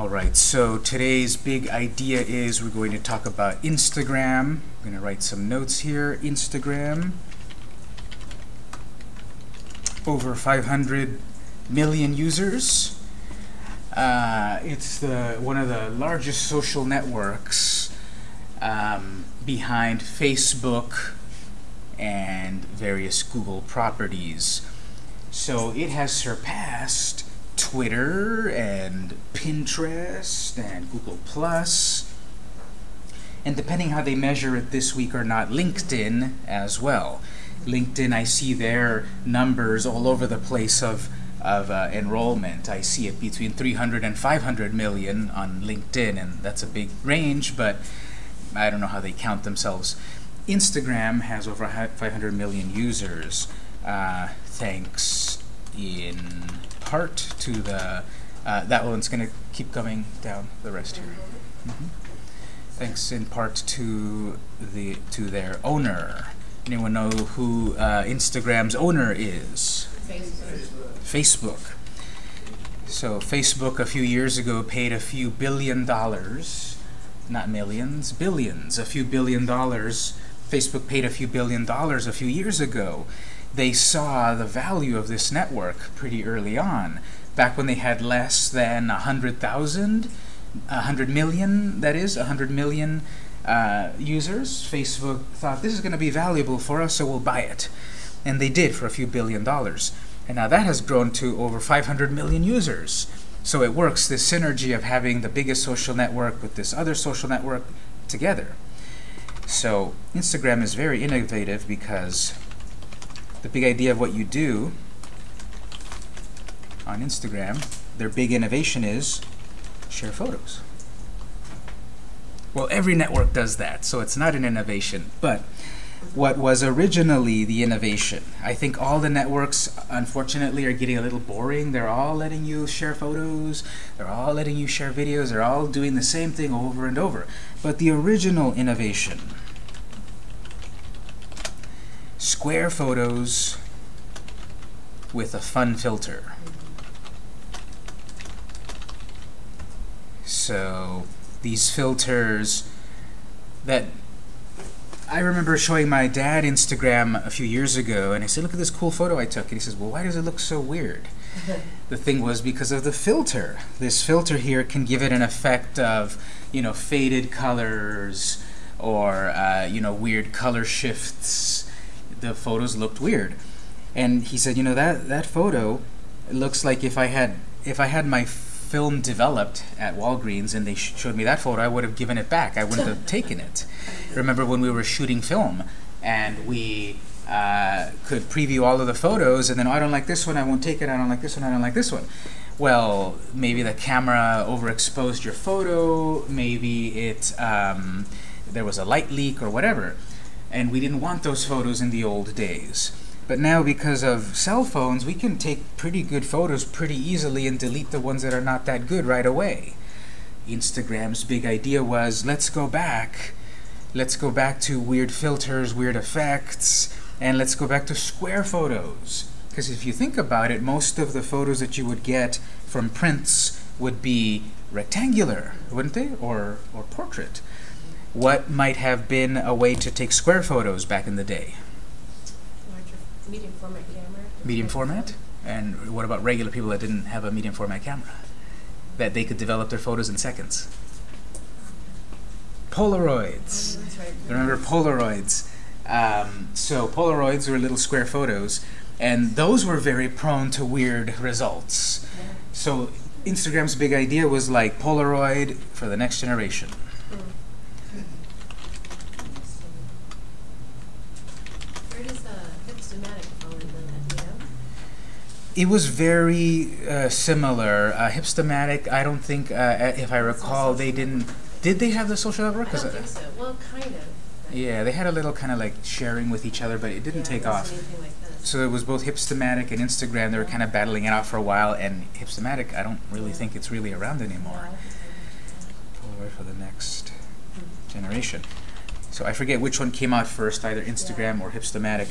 All right, so today's big idea is we're going to talk about Instagram. I'm going to write some notes here. Instagram. Over 500 million users. Uh, it's the one of the largest social networks um, behind Facebook and various Google properties. So it has surpassed Twitter and Pinterest and Google Plus, and depending how they measure it this week or not, LinkedIn as well. LinkedIn, I see their numbers all over the place of of uh, enrollment. I see it between 300 and 500 million on LinkedIn, and that's a big range, but I don't know how they count themselves. Instagram has over 500 million users, uh, thanks in part to the, uh, that one's going to keep coming down the rest here. Mm -hmm. Thanks in part to the to their owner. Anyone know who uh, Instagram's owner is? Facebook. Facebook. So Facebook a few years ago paid a few billion dollars, not millions, billions, a few billion dollars. Facebook paid a few billion dollars a few years ago they saw the value of this network pretty early on. Back when they had less than 100,000, 100 million, that is, 100 million uh, users, Facebook thought this is going to be valuable for us, so we'll buy it. And they did for a few billion dollars. And now that has grown to over 500 million users. So it works, this synergy of having the biggest social network with this other social network together. So Instagram is very innovative because the big idea of what you do on Instagram, their big innovation is share photos. Well, every network does that, so it's not an innovation. But what was originally the innovation, I think all the networks, unfortunately, are getting a little boring. They're all letting you share photos. They're all letting you share videos. They're all doing the same thing over and over. But the original innovation square photos with a fun filter. So these filters that I remember showing my dad Instagram a few years ago, and I said, look at this cool photo I took. And he says, well, why does it look so weird? the thing was because of the filter. This filter here can give it an effect of, you know, faded colors or, uh, you know, weird color shifts the photos looked weird. And he said, you know, that, that photo looks like if I had if I had my film developed at Walgreens and they sh showed me that photo, I would have given it back. I wouldn't have taken it. Remember when we were shooting film and we uh, could preview all of the photos and then, oh, I don't like this one, I won't take it, I don't like this one, I don't like this one. Well, maybe the camera overexposed your photo, maybe it um, there was a light leak or whatever and we didn't want those photos in the old days. But now, because of cell phones, we can take pretty good photos pretty easily and delete the ones that are not that good right away. Instagram's big idea was, let's go back. Let's go back to weird filters, weird effects, and let's go back to square photos. Because if you think about it, most of the photos that you would get from prints would be rectangular, wouldn't they? Or, or portrait what might have been a way to take square photos back in the day? medium format camera. Medium format? And what about regular people that didn't have a medium format camera? That they could develop their photos in seconds? Polaroids. Oh, right. Remember Polaroids? Um, so Polaroids were little square photos, and those were very prone to weird results. Yeah. So Instagram's big idea was like Polaroid for the next generation. It was very uh, similar. Uh, Hipstamatic, I don't think, uh, if I recall, they didn't. Did they have the social network? I don't think so. Well, kind of. Yeah, they had a little kind of like sharing with each other, but it didn't yeah, take it off. Like so it was both Hipstamatic and Instagram. They were kind of battling it out for a while, and Hipstamatic, I don't really yeah. think it's really around anymore. For the next generation. So I forget which one came out first, either Instagram yeah. or Hipstamatic.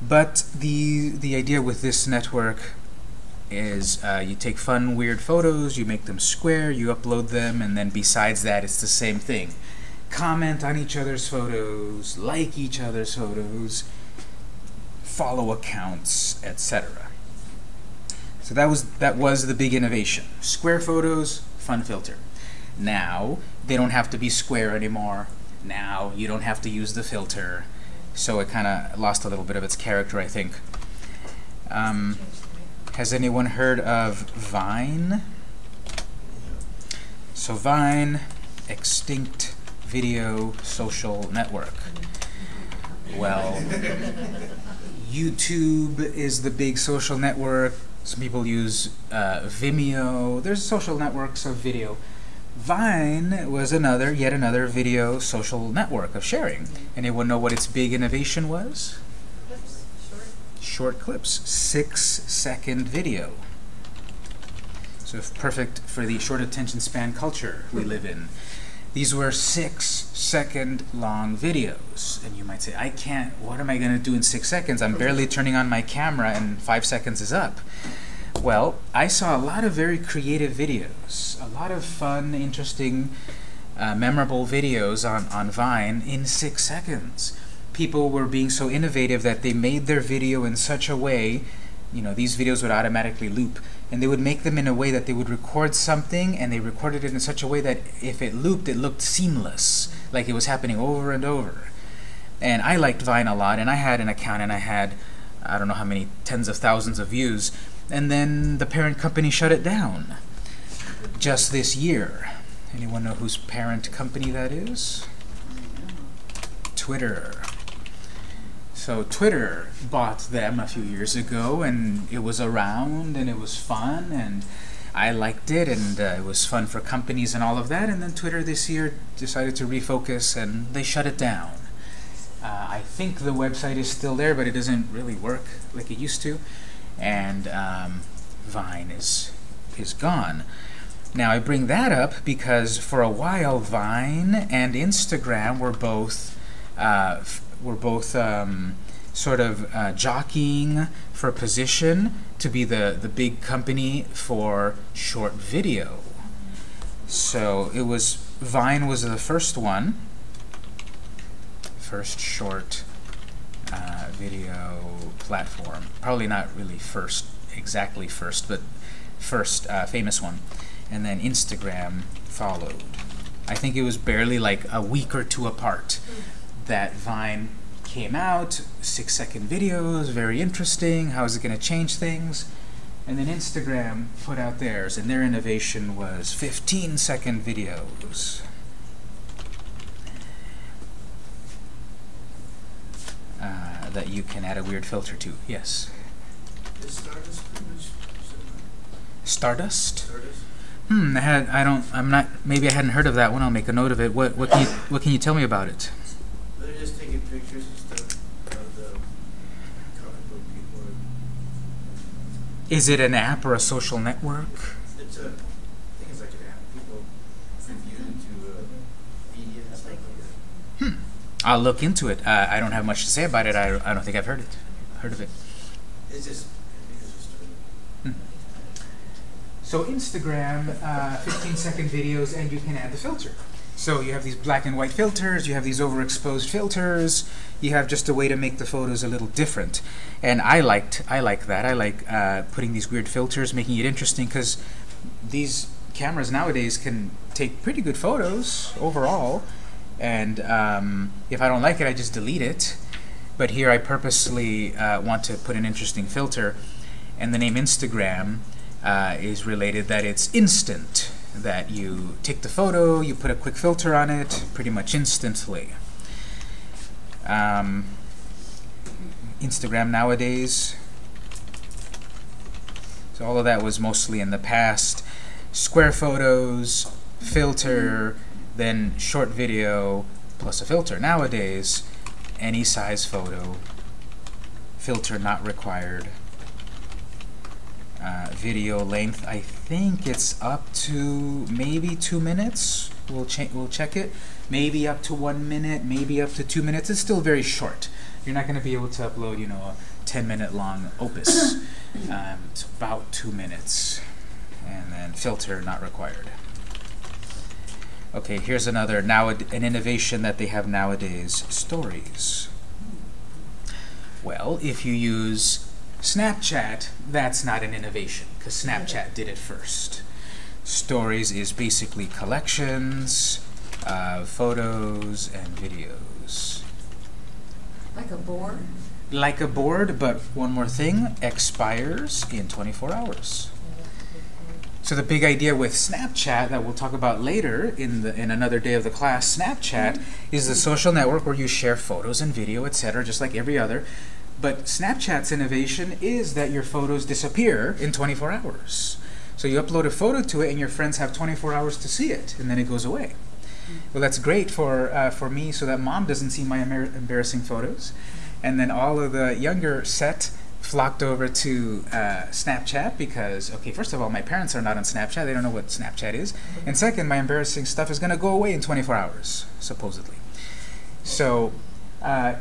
But the, the idea with this network is uh, you take fun, weird photos, you make them square, you upload them, and then besides that, it's the same thing. Comment on each other's photos, like each other's photos, follow accounts, etc. So that was that was the big innovation. Square photos, fun filter. Now they don't have to be square anymore. Now you don't have to use the filter. So it kind of lost a little bit of its character, I think. Um, has anyone heard of Vine? So Vine, extinct video social network. Well, YouTube is the big social network. Some people use uh, Vimeo. There's social networks of video. Vine was another, yet another video social network of sharing. Anyone know what its big innovation was? Clips, short. Short clips, six second video. So perfect for the short attention span culture we live in. These were six second long videos. And you might say, I can't, what am I going to do in six seconds? I'm barely turning on my camera and five seconds is up. Well, I saw a lot of very creative videos, a lot of fun, interesting, uh, memorable videos on, on Vine in six seconds. People were being so innovative that they made their video in such a way, you know, these videos would automatically loop, and they would make them in a way that they would record something, and they recorded it in such a way that if it looped, it looked seamless, like it was happening over and over. And I liked Vine a lot, and I had an account, and I had, I don't know how many tens of thousands of views, and then the parent company shut it down just this year. Anyone know whose parent company that is? Twitter. So Twitter bought them a few years ago, and it was around, and it was fun, and I liked it, and uh, it was fun for companies and all of that. And then Twitter this year decided to refocus, and they shut it down. Uh, I think the website is still there, but it doesn't really work like it used to, and um, Vine is is gone. Now I bring that up because for a while Vine and Instagram were both uh, were both um, sort of uh, jockeying for position to be the the big company for short video. So it was Vine was the first one, first short video platform. Probably not really first, exactly first, but first uh, famous one and then Instagram followed. I think it was barely like a week or two apart that Vine came out, six second videos, very interesting, how is it going to change things? And then Instagram put out theirs, and their innovation was 15 second videos. Uh, that you can add a weird filter to. Yes. Is Stardust pretty much similar? Stardust? Stardust? Hmm, I had I don't I'm not maybe I hadn't heard of that one. I'll make a note of it. What what can you what can you tell me about it? They're just taking pictures and stuff of the comic book people. Is it an app or a social network? It's a, I think it's like an app. People review to uh, media and stuff like that. I'll look into it. Uh, I don't have much to say about it. I, I don't think I've heard it. Heard of it. It's just, I think it's just a, So Instagram, uh, 15 second videos, and you can add the filter. So you have these black and white filters, you have these overexposed filters, you have just a way to make the photos a little different. And I liked, I like that. I like uh, putting these weird filters, making it interesting, because these cameras nowadays can take pretty good photos overall. And um, if I don't like it, I just delete it. But here I purposely uh, want to put an interesting filter. And the name Instagram uh, is related that it's instant. That you take the photo, you put a quick filter on it, pretty much instantly. Um, Instagram nowadays. So all of that was mostly in the past. Square photos, filter, then short video plus a filter. Nowadays, any size photo, filter not required. Uh, video length, I think it's up to maybe two minutes. We'll. We'll check it. Maybe up to one minute. Maybe up to two minutes. It's still very short. You're not going to be able to upload, you know, a 10 minute long opus. Um, it's about two minutes. And then filter not required. Okay, here's another now an innovation that they have nowadays stories. Well, if you use Snapchat, that's not an innovation because Snapchat did it first. Stories is basically collections of photos and videos. Like a board? Like a board, but one more thing, expires in 24 hours. So the big idea with Snapchat that we'll talk about later in the in another day of the class, Snapchat is the social network where you share photos and video, etc., just like every other. But Snapchat's innovation is that your photos disappear in 24 hours. So you upload a photo to it, and your friends have 24 hours to see it, and then it goes away. Well, that's great for uh, for me, so that mom doesn't see my embar- embarrassing photos, and then all of the younger set flocked over to uh, Snapchat because, okay, first of all, my parents are not on Snapchat; they don't know what Snapchat is, and second, my embarrassing stuff is going to go away in 24 hours, supposedly. So. Uh,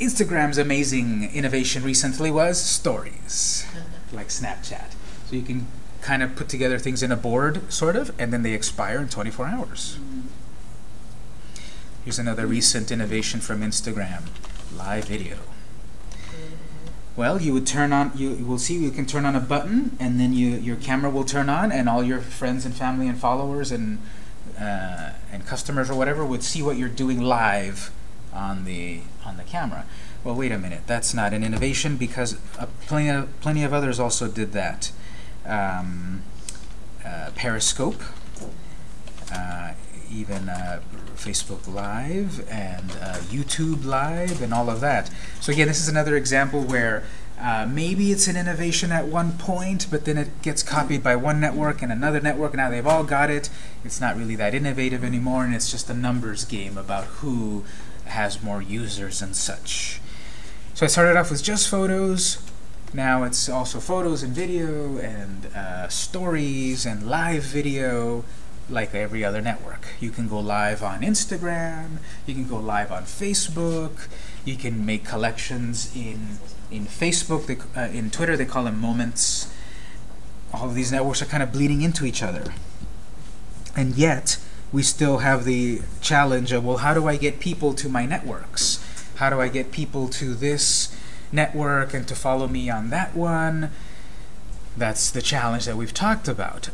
Instagram's amazing innovation recently was stories, like Snapchat. So you can kind of put together things in a board, sort of, and then they expire in 24 hours. Here's another recent innovation from Instagram live video. Well, you would turn on, you, you will see you can turn on a button, and then you, your camera will turn on, and all your friends and family and followers and, uh, and customers or whatever would see what you're doing live on the, on the camera. Well, wait a minute, that's not an innovation because plenty, of, plenty of others also did that. Um, uh, Periscope, uh, even uh, Facebook Live and uh, YouTube Live and all of that. So again, this is another example where uh, maybe it's an innovation at one point, but then it gets copied by one network and another network, now they've all got it. It's not really that innovative anymore, and it's just a numbers game about who has more users and such. So I started off with just photos. Now it's also photos and video and uh, stories and live video like every other network. You can go live on Instagram, you can go live on Facebook, you can make collections in in Facebook, they, uh, in Twitter they call them moments. All of these networks are kind of bleeding into each other. And yet, we still have the challenge of, well, how do I get people to my networks? How do I get people to this network and to follow me on that one? That's the challenge that we've talked about.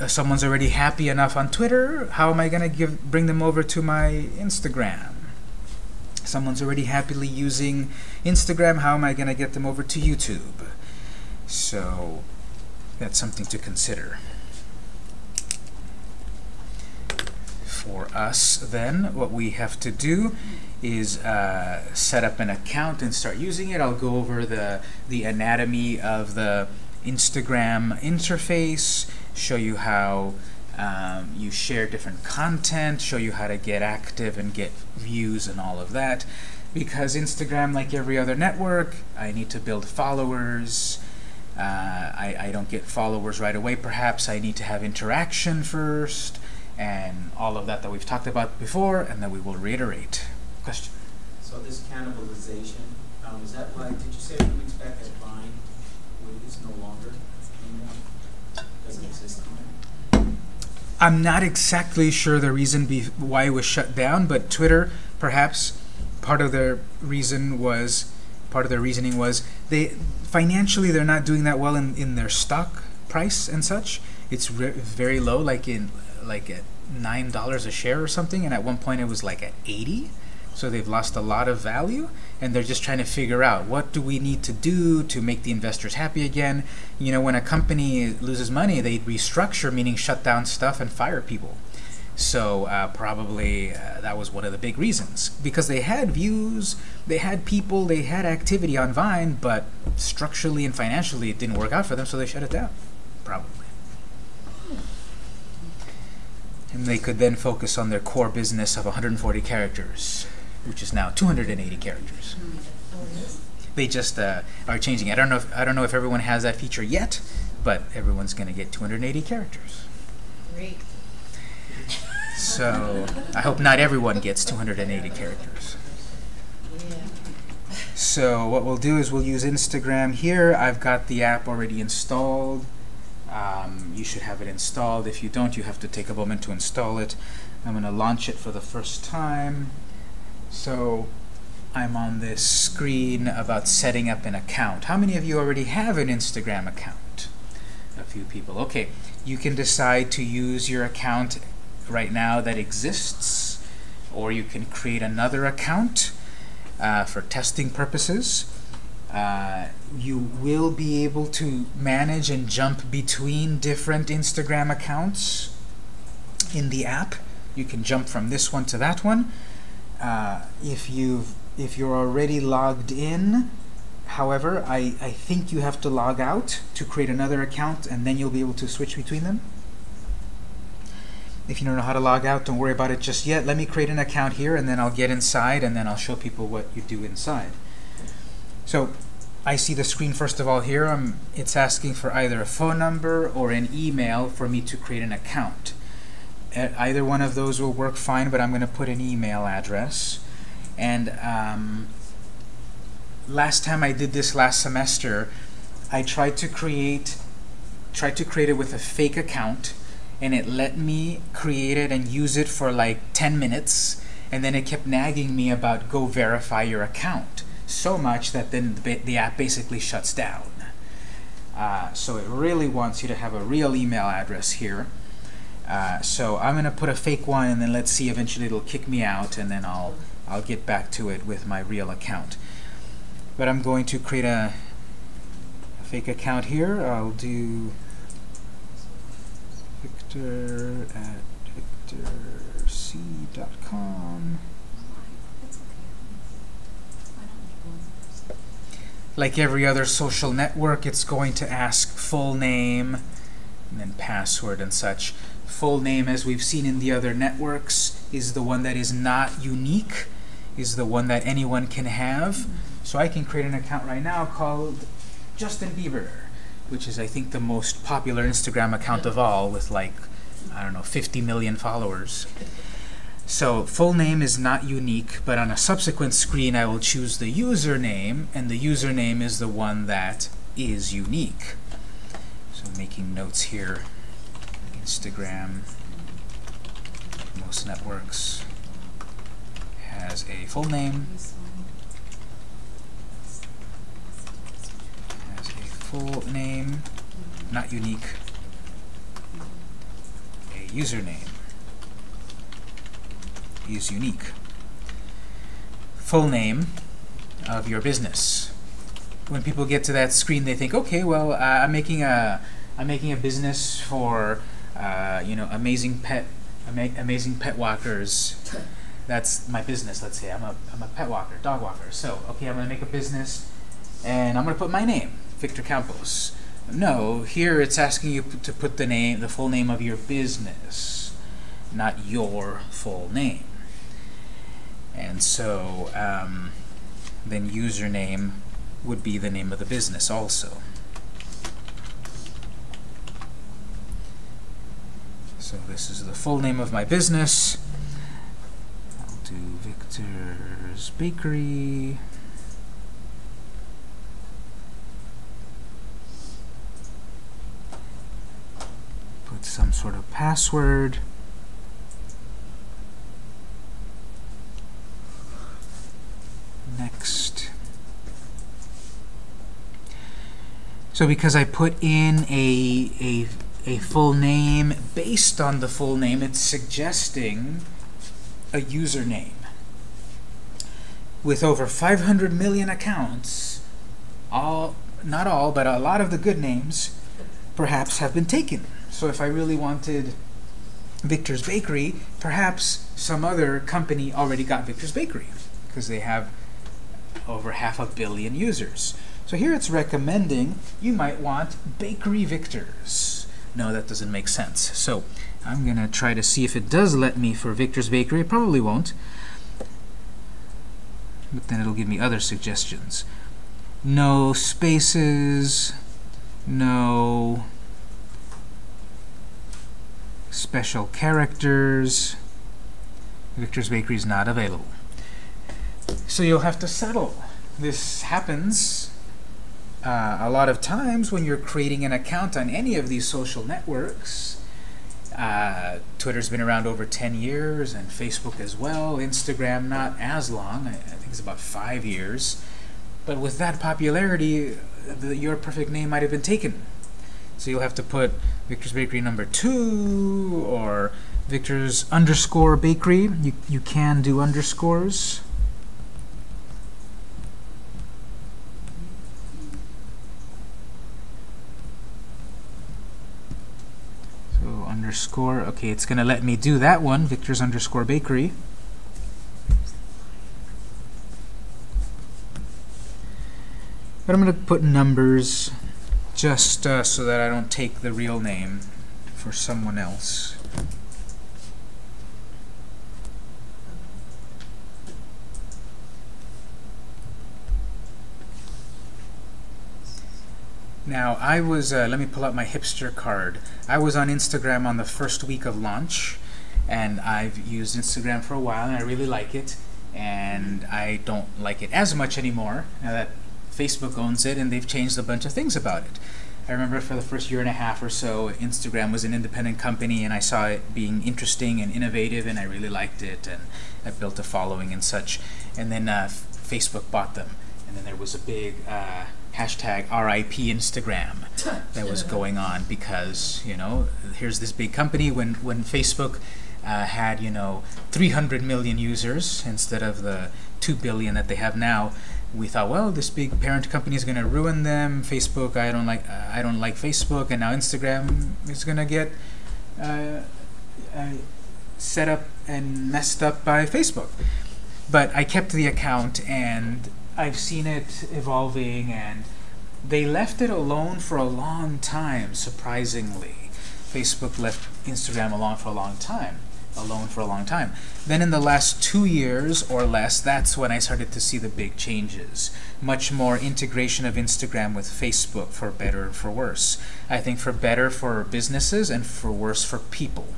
Uh, someone's already happy enough on Twitter. How am I going to give bring them over to my Instagram? Someone's already happily using Instagram. How am I going to get them over to YouTube? So that's something to consider. For us, then, what we have to do is uh, set up an account and start using it. I'll go over the, the anatomy of the Instagram interface, show you how um, you share different content, show you how to get active and get views and all of that. Because Instagram, like every other network, I need to build followers. Uh, I, I don't get followers right away. Perhaps I need to have interaction first and all of that that we've talked about before and that we will reiterate. Question? So this cannibalization, um, is that why, did you say weeks back that Vine is no longer anymore? Doesn't exist anymore? I'm not exactly sure the reason be why it was shut down, but Twitter, perhaps part of their reason was, part of their reasoning was they financially they're not doing that well in, in their stock price and such. It's very low, like in like at nine dollars a share or something, and at one point it was like at eighty. So they've lost a lot of value, and they're just trying to figure out what do we need to do to make the investors happy again. You know, when a company loses money, they restructure, meaning shut down stuff and fire people. So uh, probably uh, that was one of the big reasons because they had views, they had people, they had activity on Vine, but structurally and financially it didn't work out for them, so they shut it down. Probably. And they could then focus on their core business of 140 characters, which is now 280 characters. They just uh, are changing. I don't know. If, I don't know if everyone has that feature yet, but everyone's going to get 280 characters. Great. So I hope not everyone gets 280 characters. Yeah. So what we'll do is we'll use Instagram here. I've got the app already installed. Um, you should have it installed. If you don't, you have to take a moment to install it. I'm going to launch it for the first time. So I'm on this screen about setting up an account. How many of you already have an Instagram account? A few people. Okay, you can decide to use your account right now that exists, or you can create another account uh, for testing purposes. Uh, you will be able to manage and jump between different Instagram accounts in the app. You can jump from this one to that one. Uh, if you've if you're already logged in, however, I, I think you have to log out to create another account and then you'll be able to switch between them. If you don't know how to log out, don't worry about it just yet. Let me create an account here and then I'll get inside and then I'll show people what you do inside. So I see the screen first of all here. Um, it's asking for either a phone number or an email for me to create an account. Either one of those will work fine, but I'm going to put an email address. And um, last time I did this last semester, I tried to create tried to create it with a fake account and it let me create it and use it for like 10 minutes and then it kept nagging me about go verify your account so much that then the, the app basically shuts down. Uh, so it really wants you to have a real email address here. Uh, so I'm going to put a fake one and then let's see eventually it'll kick me out and then I'll I'll get back to it with my real account. But I'm going to create a, a fake account here. I'll do Victor at victorc.com. Like every other social network, it's going to ask full name and then password and such. Full name, as we've seen in the other networks, is the one that is not unique, is the one that anyone can have. So I can create an account right now called Justin Bieber, which is, I think, the most popular Instagram account of all with like, I don't know, 50 million followers. So full name is not unique, but on a subsequent screen I will choose the username, and the username is the one that is unique. So making notes here, Instagram, most networks, has a full name, has a full name, not unique, a username is unique. Full name of your business. When people get to that screen, they think, okay, well, uh, I'm making a, I'm making a business for, uh, you know, amazing pet, ama amazing pet walkers. That's my business. Let's say I'm a, I'm a pet walker, dog walker. So, okay, I'm gonna make a business, and I'm gonna put my name, Victor Campos. No, here it's asking you to put the name, the full name of your business, not your full name. And so um, then username would be the name of the business also. So this is the full name of my business. I'll do Victor's Bakery. Put some sort of password. Next. So because I put in a, a, a full name based on the full name, it's suggesting a username. With over 500 million accounts, all, not all, but a lot of the good names perhaps have been taken. So if I really wanted Victor's Bakery, perhaps some other company already got Victor's Bakery because they have over half a billion users. So here it's recommending you might want Bakery Victor's. No, that doesn't make sense. So I'm going to try to see if it does let me for Victor's Bakery. It probably won't. But then it'll give me other suggestions. No spaces, no special characters. Victor's Bakery is not available. So you'll have to settle this happens uh, a lot of times when you're creating an account on any of these social networks. Uh, Twitter's been around over 10 years, and Facebook as well. Instagram, not as long. I, I think it's about five years. But with that popularity, the, your perfect name might have been taken. So you'll have to put Victor's Bakery number two or Victor's underscore bakery. You, you can do underscores. So underscore, okay, it's gonna let me do that one, Victor's underscore bakery. But I'm gonna put numbers just uh, so that I don't take the real name for someone else. Now, I was, uh, let me pull out my hipster card. I was on Instagram on the first week of launch, and I've used Instagram for a while, and I really like it. And I don't like it as much anymore now that Facebook owns it, and they've changed a bunch of things about it. I remember for the first year and a half or so, Instagram was an independent company, and I saw it being interesting and innovative, and I really liked it, and I built a following and such. And then uh, Facebook bought them, and then there was a big uh, hashtag RIP Instagram that was going on because you know here's this big company. When when Facebook uh, had you know 300 million users instead of the 2 billion that they have now we thought well this big parent company is going to ruin them. Facebook I don't like uh, I don't like Facebook. And now Instagram is going to get uh, uh, set up and messed up by Facebook. But I kept the account and I've seen it evolving and they left it alone for a long time surprisingly. Facebook left Instagram alone for a long time alone for a long time. Then in the last two years or less that's when I started to see the big changes. Much more integration of Instagram with Facebook for better and for worse. I think for better for businesses and for worse for people.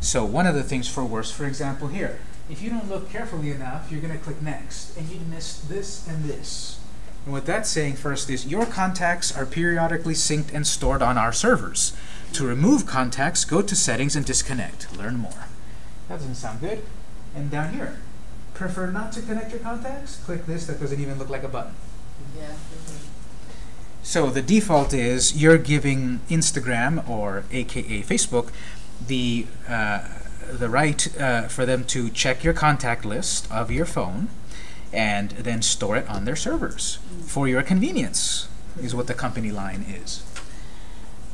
So one of the things for worse for example here if you don't look carefully enough, you're going to click next, and you'd miss this and this. And what that's saying first is your contacts are periodically synced and stored on our servers. To remove contacts, go to settings and disconnect. Learn more. That doesn't sound good. And down here, prefer not to connect your contacts? Click this, that doesn't even look like a button. Yeah. So the default is you're giving Instagram, or AKA Facebook, the uh, the right uh, for them to check your contact list of your phone and then store it on their servers for your convenience is what the company line is.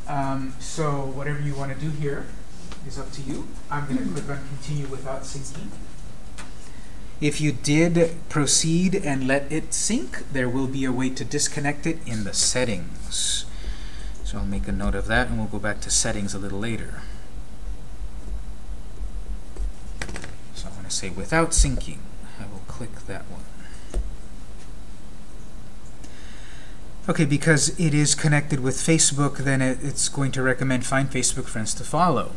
Um, so whatever you want to do here is up to you. I'm going to click on continue without syncing. If you did proceed and let it sync, there will be a way to disconnect it in the settings. So I'll make a note of that and we'll go back to settings a little later. Say without syncing. I will click that one. Okay, because it is connected with Facebook, then it, it's going to recommend find Facebook friends to follow.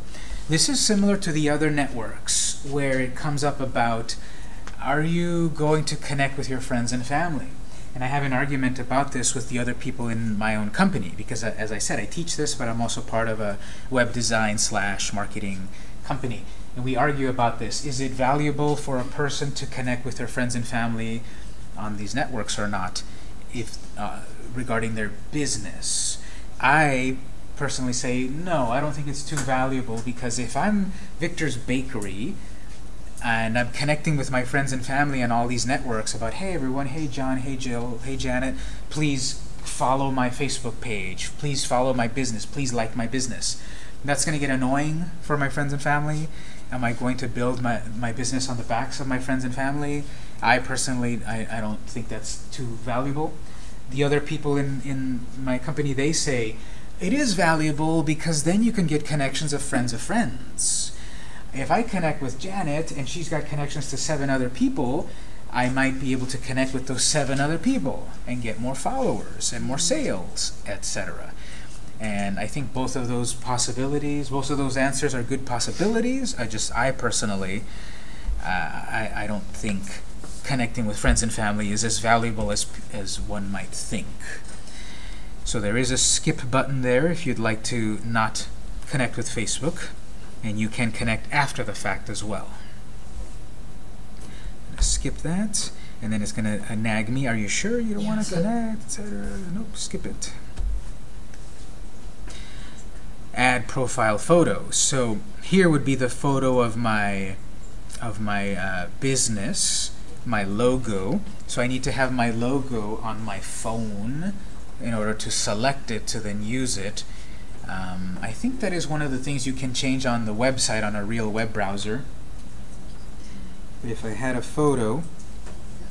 This is similar to the other networks where it comes up about are you going to connect with your friends and family? And I have an argument about this with the other people in my own company because, uh, as I said, I teach this, but I'm also part of a web design slash marketing company. And we argue about this. Is it valuable for a person to connect with their friends and family on these networks or not if uh, regarding their business? I personally say no, I don't think it's too valuable because if I'm Victor's Bakery and I'm connecting with my friends and family on all these networks about, hey everyone, hey John, hey Jill, hey Janet, please follow my Facebook page, please follow my business, please like my business. That's going to get annoying for my friends and family. Am I going to build my, my business on the backs of my friends and family? I personally, I, I don't think that's too valuable. The other people in, in my company, they say, it is valuable because then you can get connections of friends of friends if I connect with Janet and she's got connections to seven other people, I might be able to connect with those seven other people and get more followers and more sales, etc. And I think both of those possibilities, both of those answers are good possibilities. I just, I personally, uh, I, I don't think connecting with friends and family is as valuable as, as one might think. So there is a skip button there if you'd like to not connect with Facebook, and you can connect after the fact as well. Skip that, and then it's going to uh, nag me, are you sure you don't want to connect, etc. Nope, skip it. Add profile photo. So here would be the photo of my of my uh, business, my logo. So I need to have my logo on my phone in order to select it to then use it. Um, I think that is one of the things you can change on the website on a real web browser. But if I had a photo,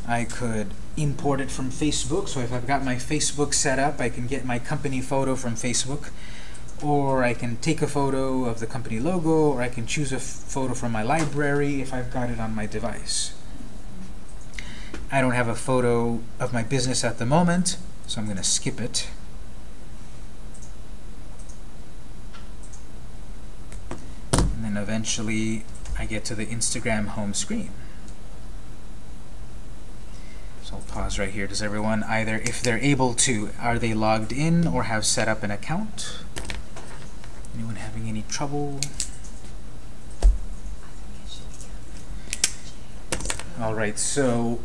I could import it from Facebook. So if I've got my Facebook set up, I can get my company photo from Facebook. Or I can take a photo of the company logo, or I can choose a photo from my library if I've got it on my device. I don't have a photo of my business at the moment, so I'm going to skip it. And then eventually I get to the Instagram home screen. So I'll pause right here. Does everyone either, if they're able to, are they logged in or have set up an account? Trouble? All right, so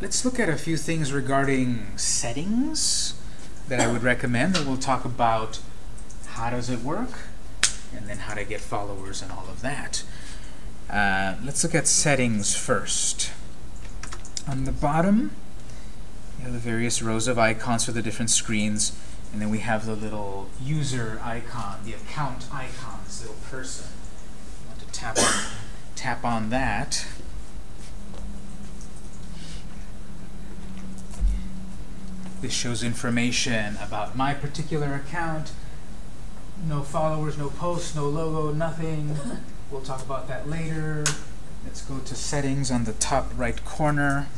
let's look at a few things regarding settings that I would recommend, and we'll talk about how does it work, and then how to get followers and all of that. Uh, let's look at settings first. On the bottom, you have the various rows of icons for the different screens, and then we have the little user icon, the account icon, this little person. I want to tap on, tap on that. This shows information about my particular account. No followers, no posts, no logo, nothing. We'll talk about that later. Let's go to settings on the top right corner.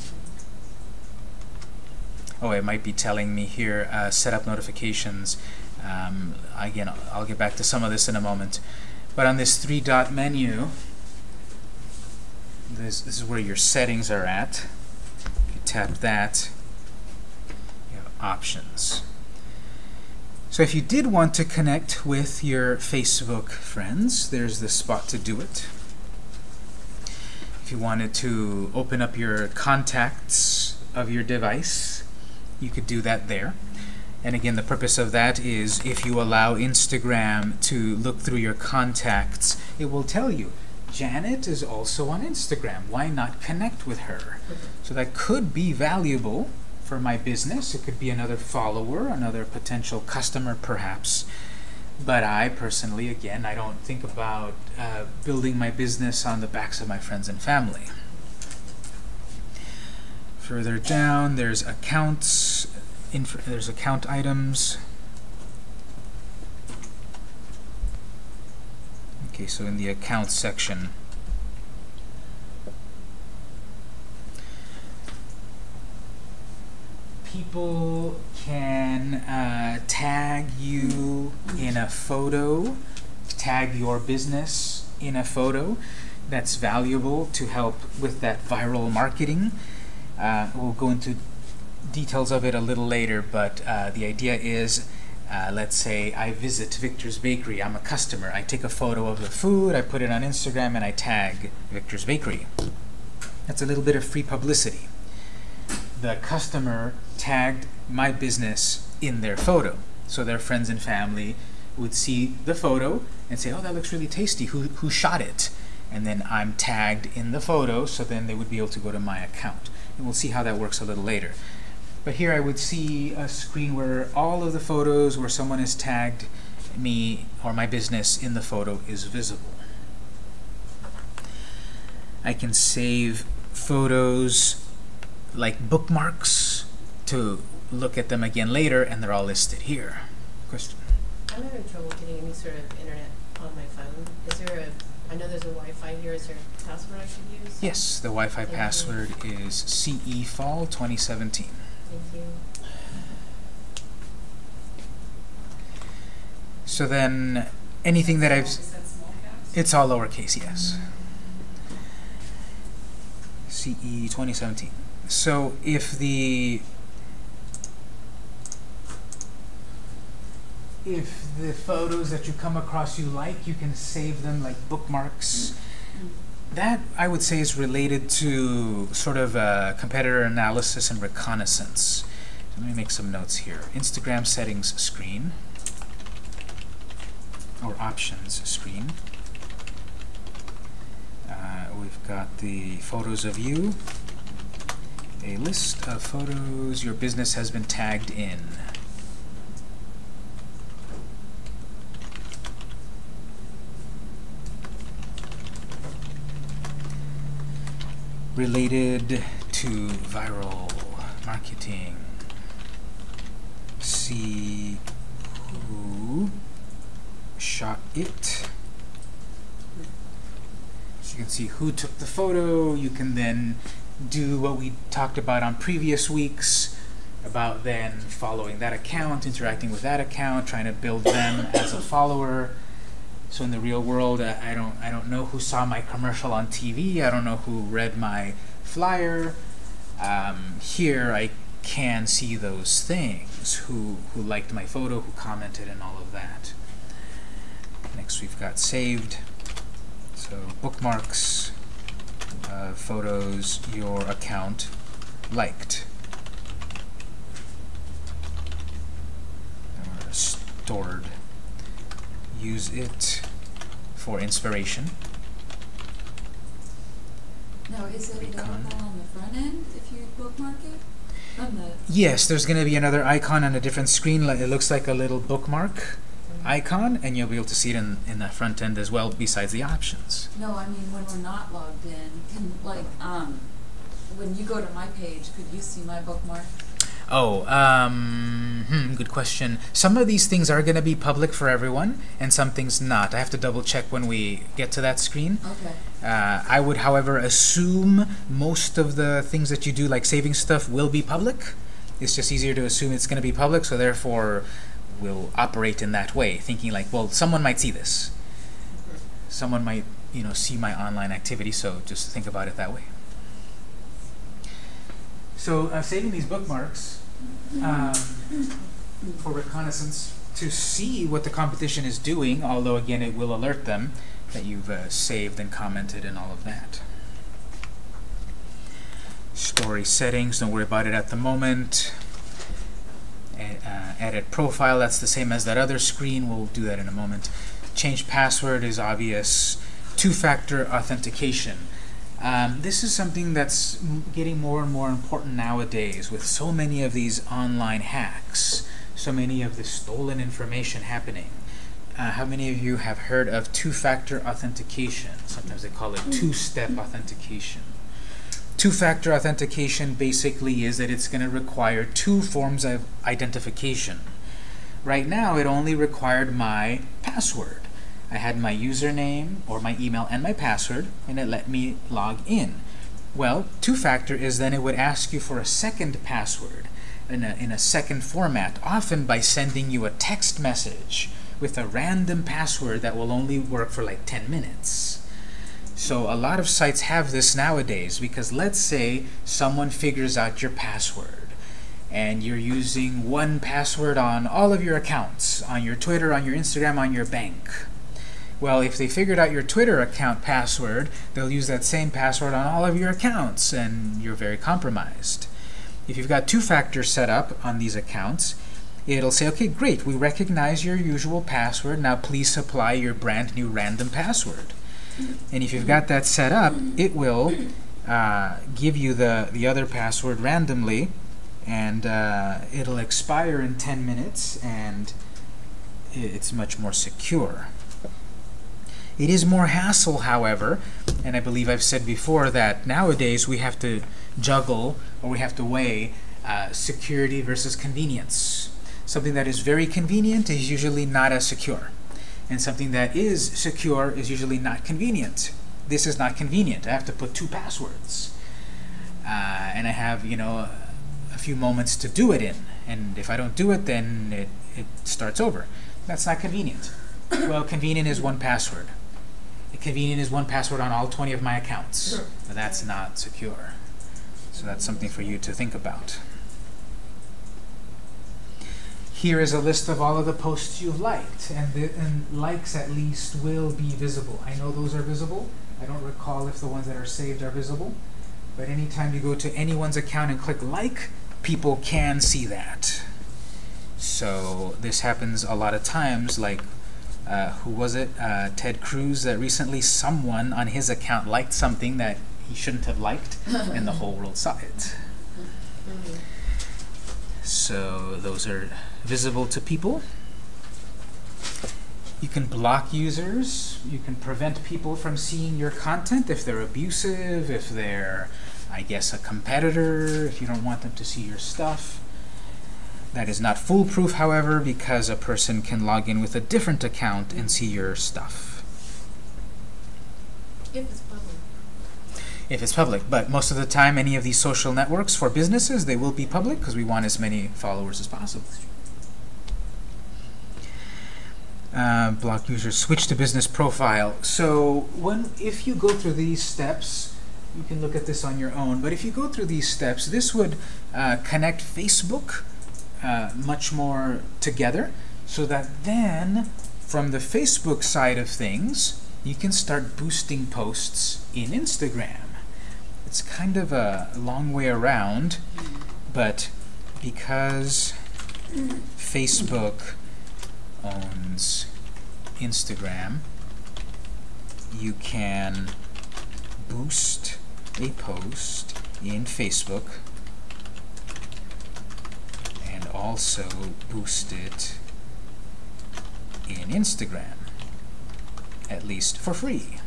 Oh, it might be telling me here, uh, set up notifications. Um, again, I'll- get back to some of this in a moment. But on this three dot menu, this, this is where your settings are at. You tap that, you have options. So if you did want to connect with your Facebook friends, there's the spot to do it. If you wanted to open up your contacts of your device, you could do that there. And again, the purpose of that is if you allow Instagram to look through your contacts, it will tell you, Janet is also on Instagram. Why not connect with her? So that could be valuable for my business. It could be another follower, another potential customer perhaps. But I personally, again, I don't think about uh, building my business on the backs of my friends and family. Further down, there's accounts. There's account items. Okay, so in the accounts section, people can uh, tag you in a photo, tag your business in a photo. That's valuable to help with that viral marketing. Uh, we'll go into details of it a little later, but uh, the idea is, uh, let's say I visit Victor's Bakery. I'm a customer. I take a photo of the food, I put it on Instagram, and I tag Victor's Bakery. That's a little bit of free publicity. The customer tagged my business in their photo, so their friends and family would see the photo and say, "Oh, that looks really tasty. Who who shot it?" And then I'm tagged in the photo, so then they would be able to go to my account. And we'll see how that works a little later. But here I would see a screen where all of the photos where someone has tagged me or my business in the photo is visible. I can save photos like bookmarks to look at them again later, and they're all listed here. Question? I'm having trouble getting any sort of internet on my phone. Is there a, I know there's a Wi-Fi here, is there a password I should use? Yes, the Wi-Fi Thank you. password is CE Fall 2017. Thank you. So then, anything that I've Is that small caps? It's all lowercase, yes. CE 2017. So if the if the photos that you come across you like, you can save them like bookmarks. That I would say is related to sort of uh, competitor analysis and reconnaissance. Let me make some notes here. Instagram settings screen or options screen. Uh, we've got the photos of you. A list of photos your business has been tagged in. Related to viral marketing. See who shot it. So you can see who took the photo. You can then do what we talked about on previous weeks about then following that account, interacting with that account, trying to build them as a follower. So in the real world, uh, I don't I don't know who saw my commercial on TV. I don't know who read my flyer. Um, here, I can see those things. Who who liked my photo, who commented, and all of that. Next, we've got saved. So bookmarks, uh, photos your account liked. Or stored. Use it for inspiration. Now, is it available on the front end if you bookmark it? The, Yes, there's going to be another icon on a different screen. It looks like a little bookmark icon, and you'll be able to see it in, in the front end as well, besides the options. no, I mean, when we're not logged in, can, like, um, when you go to my page, could you see my bookmark? Oh, um, hmm, good question. Some of these things are going to be public for everyone, and some things not. I have to double check when we get to that screen. Okay. Uh, I would, however, assume most of the things that you do, like saving stuff, will be public. It's just easier to assume it's going to be public, so therefore we'll operate in that way, thinking like, well, someone might see this. Someone might, you know, see my online activity, so just think about it that way. So uh, saving these bookmarks um, for reconnaissance to see what the competition is doing, although again it will alert them that you've uh, saved and commented and all of that. Story settings, don't worry about it at the moment. Uh, edit profile, that's the same as that other screen, we'll do that in a moment. Change password is obvious. Two-factor authentication. Um, this is something that's getting more and more important nowadays with so many of these online hacks, so many of the stolen information happening. Uh, how many of you have heard of two-factor authentication? Sometimes they call it two-step authentication. Two-factor authentication basically is that it's going to require two forms of identification. Right now, it only required my password. I had my username or my email and my password, and it let me log in. Well, two-factor is then it would ask you for a second password in a, in a second format, often by sending you a text message with a random password that will only work for like 10 minutes. So a lot of sites have this nowadays because let's say someone figures out your password and you're using one password on all of your accounts, on your Twitter, on your Instagram, on your bank. Well, if they figured out your Twitter account password, they'll use that same password on all of your accounts, and you're very compromised. If you've got two-factor set up on these accounts, it'll say, okay, great, we recognize your usual password, now please supply your brand new random password. And if you've got that set up, it will uh, give you the, the other password randomly, and uh, it'll expire in 10 minutes, and it's much more secure. It is more hassle, however, and I believe I've said before that nowadays we have to juggle or we have to weigh uh, security versus convenience. Something that is very convenient is usually not as secure, and something that is secure is usually not convenient. This is not convenient. I have to put two passwords, uh, and I have you know a few moments to do it in, and if I don't do it, then it, it starts over. That's not convenient. Well, convenient is one password. Convenient is one password on all 20 of my accounts. Sure. But that's not secure. So that's something for you to think about. Here is a list of all of the posts you've liked, and, the, and likes at least will be visible. I know those are visible. I don't recall if the ones that are saved are visible, but anytime you go to anyone's account and click like, people can see that. So this happens a lot of times, like uh, who was it? Uh, Ted Cruz. That recently someone on his account liked something that he shouldn't have liked, and the whole world saw it. So those are visible to people. You can block users. You can prevent people from seeing your content if they're abusive, if they're, I guess, a competitor, if you don't want them to see your stuff. That is not foolproof, however, because a person can log in with a different account and see your stuff If it's public. if it's public. But most of the time, any of these social networks for businesses, they will be public because we want as many followers as possible. Uh, block users, switch to business profile. So when if you go through these steps, you can look at this on your own. But if you go through these steps, this would uh, connect Facebook uh, much more together, so that then from the Facebook side of things, you can start boosting posts in Instagram. It's kind of a long way around, but because Facebook owns Instagram, you can boost a post in Facebook also boost it in Instagram, at least for free.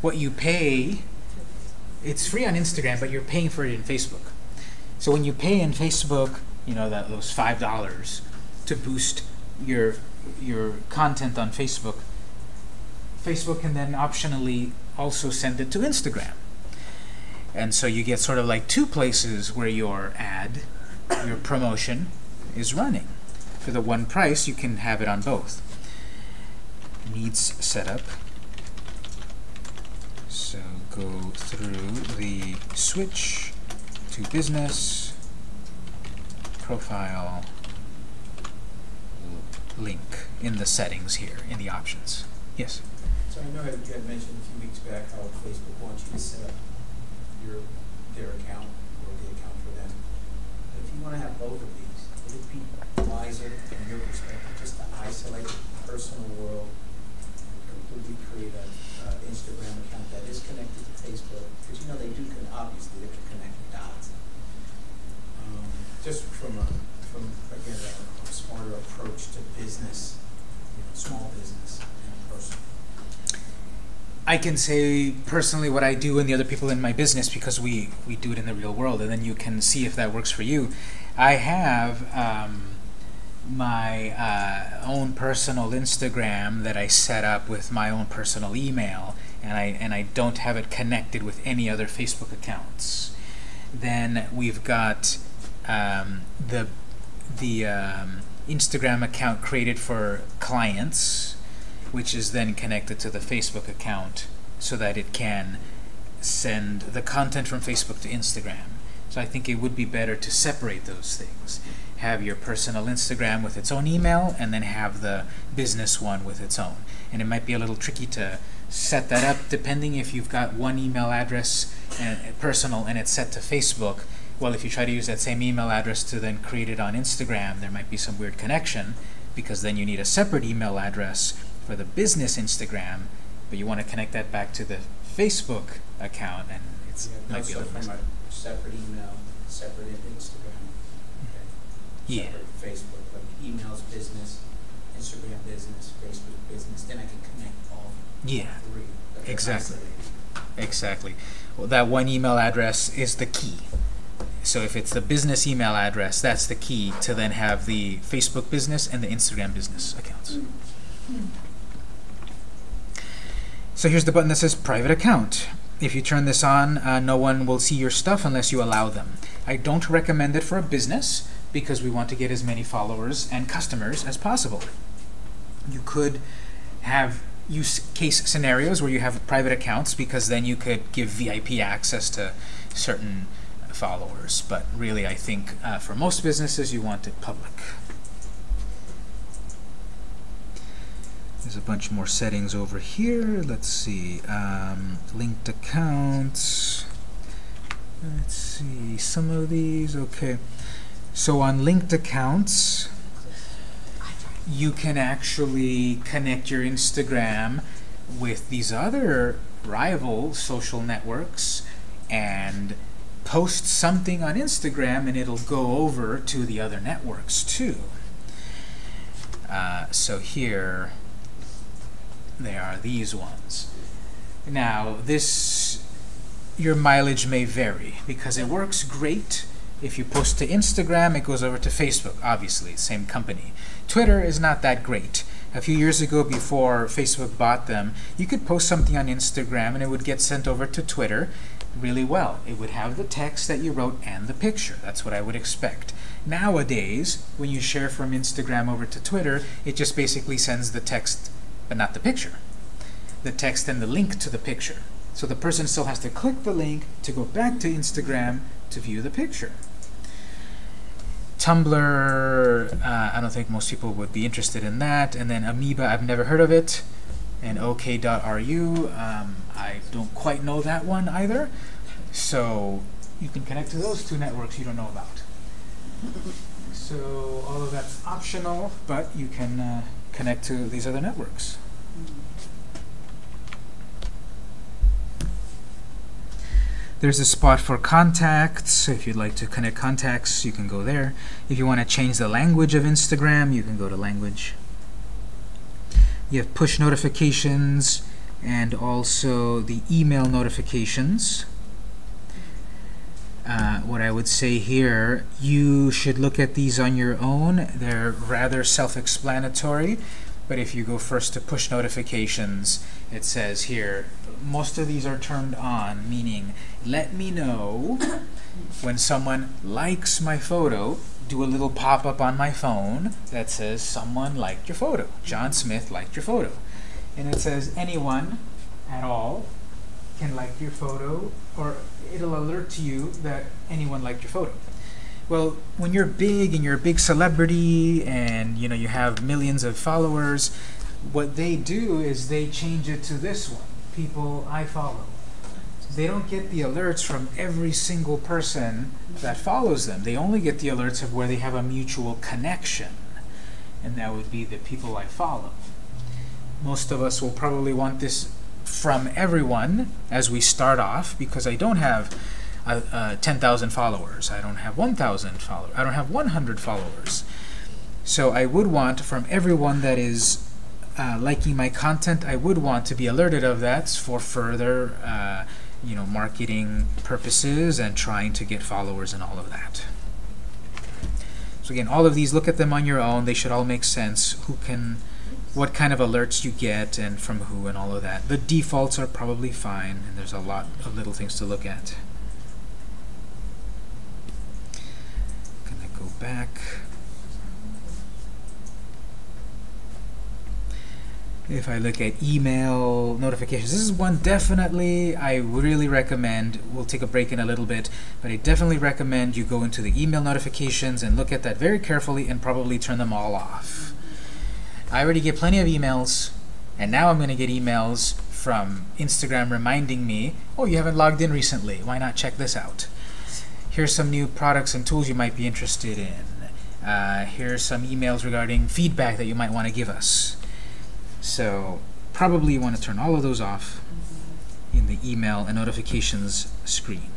What you pay, it's free on Instagram, but you're paying for it in Facebook. So when you pay in Facebook, you know that those five dollars to boost your your content on Facebook, Facebook can then optionally also send it to Instagram. And so you get sort of like two places where your ad, your promotion, is running. For the one price, you can have it on both. Needs setup. So go through the switch to business, profile, link in the settings here, in the options. Yes? So I know you had mentioned a few weeks back how Facebook wants you to set up your, their account. You wanna have both of these, would it be wiser from your perspective just to isolate the personal world completely create a, uh, Instagram account that is connected to Facebook? Cause you know they do, can obviously, they can connect the dots. Um, just from a, from, again, a a smarter approach to business, you know, small business. I can say personally what I do and the other people in my business because we, we do it in the real world, and then you can see if that works for you. I have um, my uh, own personal Instagram that I set up with my own personal email, and I and I don't have it connected with any other Facebook accounts. Then we've got um, the the um, Instagram account created for clients, which is then connected to the Facebook account so that it can send the content from Facebook to Instagram. So I think it would be better to separate those things. Have your personal Instagram with its own email and then have the business one with its own. And it might be a little tricky to set that up depending if you've got one email address and personal and it's set to Facebook. Well, if you try to use that same email address to then create it on Instagram, there might be some weird connection because then you need a separate email address for the business Instagram, but you want to connect that back to the Facebook account, and it's Yeah, might be a little from messy. separate email, separate Instagram, okay. Yeah. Separate Facebook, like emails business, Instagram business, Facebook business, then I can connect all Yeah, three. that Exactly. exactly. Well, that one email address is the key. So if it's the business email address, that's the key to then have the Facebook business and the Instagram business accounts. Hmm. Hmm. So here's the button that says private account. If you turn this on, uh, no one will see your stuff unless you allow them. I don't recommend it for a business because we want to get as many followers and customers as possible. You could have use case scenarios where you have private accounts because then you could give VIP access to certain followers. But really, I think uh, for most businesses, you want it public. There's a bunch more settings over here. Let's see. Um, linked accounts. Let's see. Some of these. Okay. So on linked accounts, you can actually connect your Instagram with these other rival social networks and post something on Instagram and it'll go over to the other networks too. Uh, so here they are these ones. Now this your mileage may vary because it works great if you post to Instagram it goes over to Facebook obviously same company. Twitter is not that great. A few years ago before Facebook bought them you could post something on Instagram and it would get sent over to Twitter really well. It would have the text that you wrote and the picture. That's what I would expect. Nowadays when you share from Instagram over to Twitter it just basically sends the text but not the picture the text and the link to the picture so the person still has to click the link to go back to Instagram to view the picture. Tumblr, uh, I don't think most people would be interested in that. And then Ameba, I've never heard of it. And OK.ru, um, I don't quite know that one either. So you can connect to those two networks you don't know about. So all of that's optional, but you can uh, connect to these other networks. There's a spot for contacts. If you'd like to connect contacts, you can go there. If you want to change the language of Instagram, you can go to language. You have push notifications and also the email notifications. Uh, what I would say here, you should look at these on your own. They're rather self-explanatory, but if you go first to push notifications, it says here, most of these are turned on, meaning let me know when someone likes my photo, do a little pop-up on my phone that says someone liked your photo. John Smith liked your photo. And it says anyone at all can like your photo or it'll alert to you that anyone liked your photo. Well, when you're big and you're a big celebrity and you know you have millions of followers, what they do is they change it to this one, people I follow. They don't get the alerts from every single person that follows them. They only get the alerts of where they have a mutual connection. And that would be the people I follow. Most of us will probably want this from everyone as we start off because I don't have uh, uh, 10,000 followers. I don't have 1,000 followers. I don't have 100 followers. So I would want from everyone that is uh, liking my content, I would want to be alerted of that for further uh, you know, marketing purposes and trying to get followers and all of that. So again, all of these, look at them on your own. They should all make sense. Who can, what kind of alerts you get and from who and all of that. The defaults are probably fine, and there's a lot of little things to look at. Gonna go back. If I look at email notifications, this is one definitely I really recommend. We'll take a break in a little bit, but I definitely recommend you go into the email notifications and look at that very carefully and probably turn them all off. I already get plenty of emails, and now I'm going to get emails from Instagram reminding me, oh, you haven't logged in recently. Why not check this out? Here's some new products and tools you might be interested in. Uh, here's some emails regarding feedback that you might want to give us. So probably you want to turn all of those off in the email and notifications screen.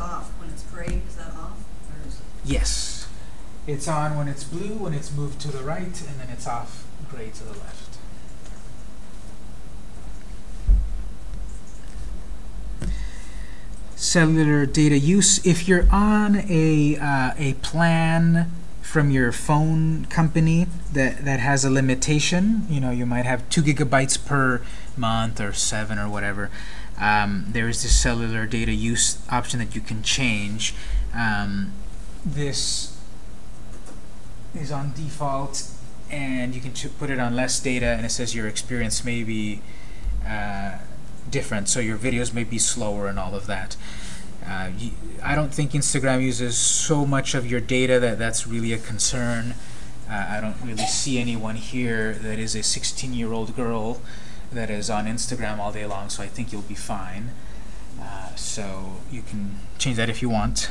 Off, when it's gray, is that off? Or is it? Yes. It's on when it's blue, when it's moved to the right, and then it's off gray to the left. Cellular data use. If you're on a, uh, a plan from your phone company that, that has a limitation, you know, you might have two gigabytes per month or seven or whatever, um, there is this cellular data use option that you can change. Um, this is on default, and you can put it on less data, and it says your experience may be uh, different, so your videos may be slower and all of that. Uh, y- I don't think Instagram uses so much of your data that that's really a concern. Uh, I don't really see anyone here that is a 16-year-old girl that is on Instagram all day long, so I think you'll be fine. Uh, so you can change that if you want.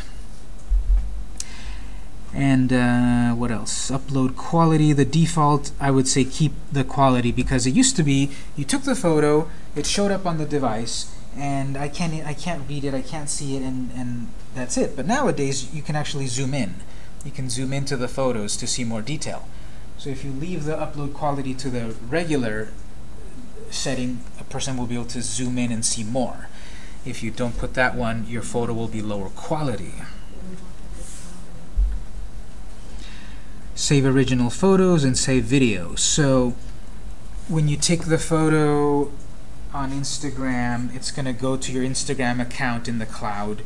And uh, what else? Upload quality. The default, I would say keep the quality because it used to be you took the photo, it showed up on the device, and I can't I can't read it, I can't see it, and and that's it. But nowadays you can actually zoom in. You can zoom into the photos to see more detail. So if you leave the upload quality to the regular setting, a person will be able to zoom in and see more. If you don't put that one, your photo will be lower quality. Save original photos and save videos. So when you take the photo on Instagram, it's going to go to your Instagram account in the cloud.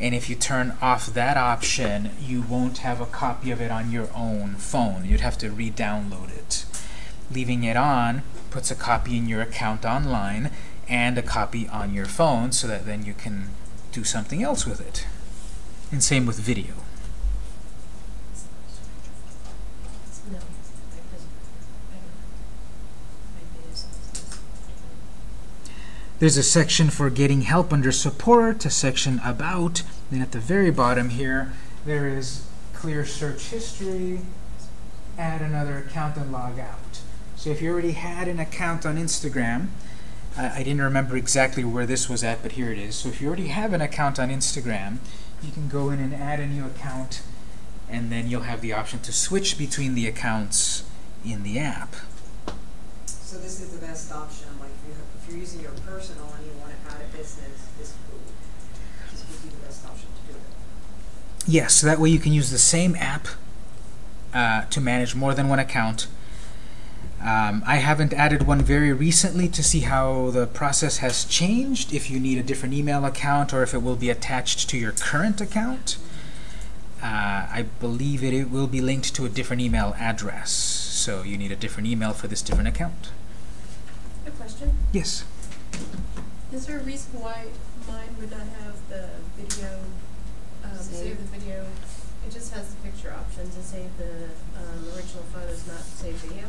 And if you turn off that option, you won't have a copy of it on your own phone. You'd have to re-download it. Leaving it on puts a copy in your account online and a copy on your phone so that then you can do something else with it. And same with video. No, because, I don't, maybe it's, it's- There's a section for getting help under support, a section about, then at the very bottom here, there is clear search history, add another account and log out. So if you already had an account on Instagram, I, I didn't remember exactly where this was at, but here it is. So if you already have an account on Instagram, you can go in and add a new account, and then you'll have the option to switch between the accounts in the app. So this is the best option, using your personal and you want to add a business, this would be the best option to do it. Yes, so that way you can use the same app uh, to manage more than one account. Um, I haven't added one very recently to see how the process has changed, if you need a different email account or if it will be attached to your current account. Uh, I believe it, it will be linked to a different email address, so you need a different email for this different account. A question, Yes. is there a reason why mine would not have the video, um, Save. save the video? It just has the picture option to save the, um, original photos, not save video?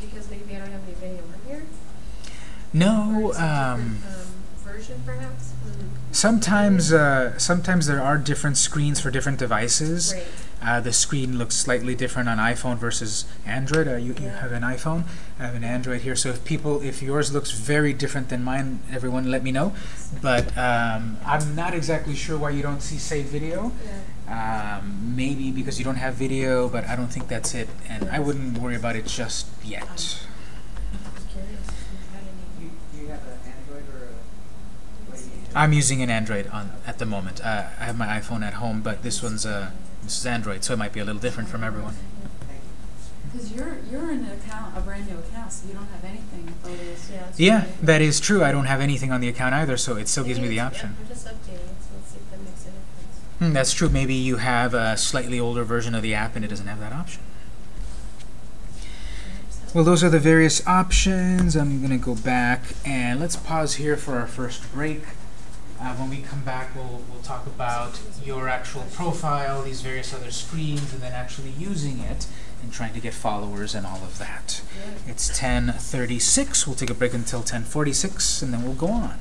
Because maybe I don't have any video on here? No, it's a different, um, um, version perhaps? Hmm. sometimes, uh, sometimes there are different screens for different devices. Great, Uh, the screen looks slightly different on iPhone versus Android. Uh, you, you have an iPhone, I have an Android here. So if people, if yours looks very different than mine, everyone let me know. But um, I'm not exactly sure why you don't see save video. yeah. Um, maybe because you don't have video, but I don't think that's it. And I wouldn't worry about it just yet. I was curious if you had any. You, you have an Android or a, what do you use? I'm using an Android on at the moment. Uh, I have my iPhone at home, but this one's uh, this is Android, so it might be a little different from everyone. Cause you're, you're in an account, a brand new account, so you don't have anything photos. Yeah, Yeah, really- that is true. I don't have anything on the account either, so it still gives me the option. I'm just updating so let's see if that makes a difference. Hmm, that's true. Maybe you have a slightly older version of the app and it doesn't have that option. Well, those are the various options. I'm going to go back and let's pause here for our first break. Uh, when we come back, we'll, we'll talk about your actual profile, these various other screens, and then actually using it and trying to get followers and all of that. that- It's 10:36. We'll take a break until 10:46, and then we'll go on.